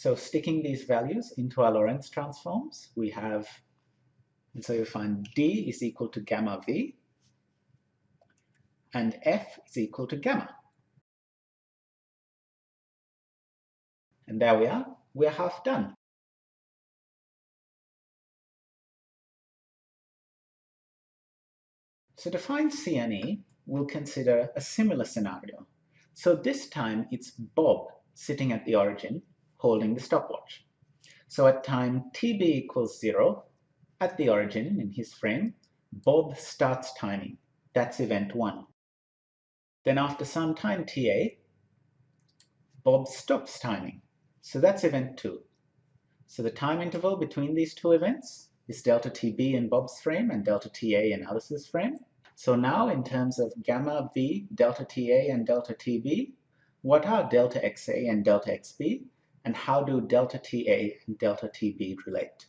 So sticking these values into our Lorentz transforms, we have, and so you find D is equal to gamma V, and F is equal to gamma. And there we are, we're half done. So to find CNE, we'll consider a similar scenario. So this time it's Bob sitting at the origin holding the stopwatch. So at time tb equals 0, at the origin in his frame, Bob starts timing. That's event 1. Then after some time ta, Bob stops timing. So that's event 2. So the time interval between these two events is delta tb in Bob's frame and delta ta in Alice's frame. So now in terms of gamma v, delta ta and delta tb, what are delta xa and delta xb? And how do delta TA and delta TB relate?